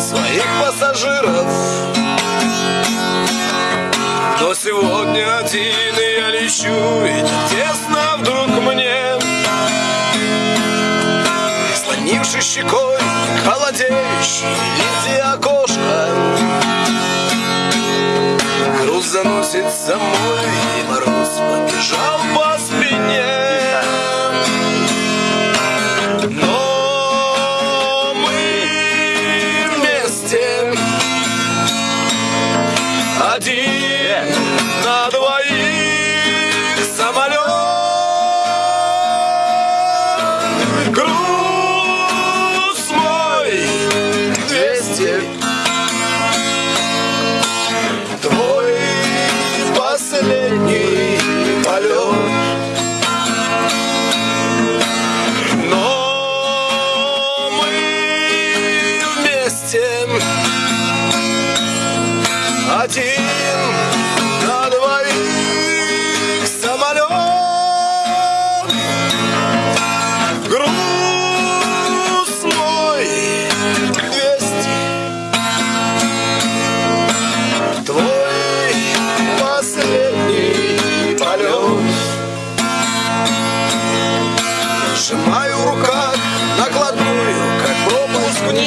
своих пассажиров. Но сегодня один и я лечу так тесно вдруг мне. Прислонившись щекой к холодеющей линзе окошка Груз заносит самой И Груз мой. Двести. Твой последний полет. Но мы вместе. Один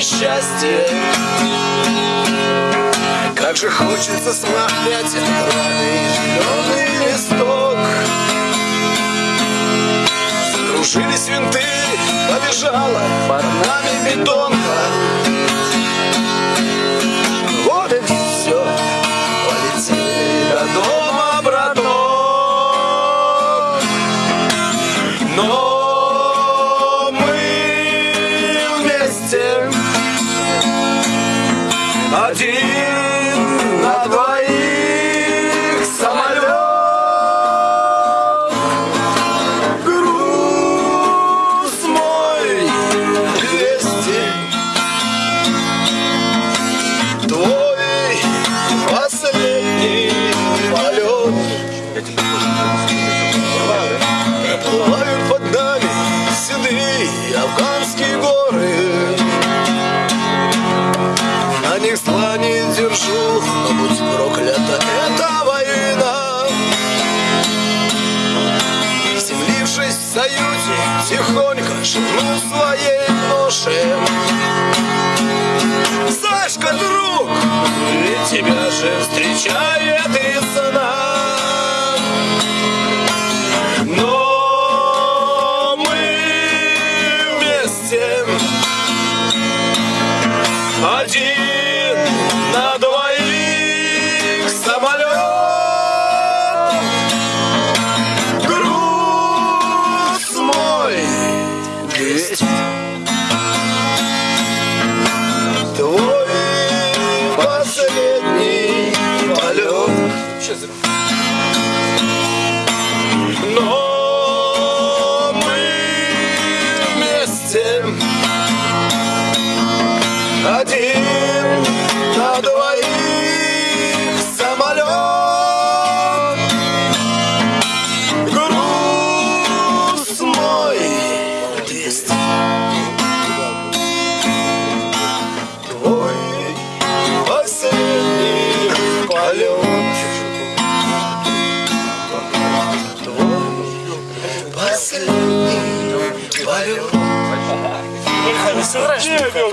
несчастье Как же хочется смахнять этот рваный зеленый листок. Закружились винты, побежала под нами бетонка Один на двоих самолет Груз мой двести Твой последний полет Проплывают под нами седые афганские горы держу, но будь проклята эта война. Приземлившись в союзе, тихонько шепнул своей ноше Сашка, друг, ведь тебя же встречает Но мы вместе Один последний полет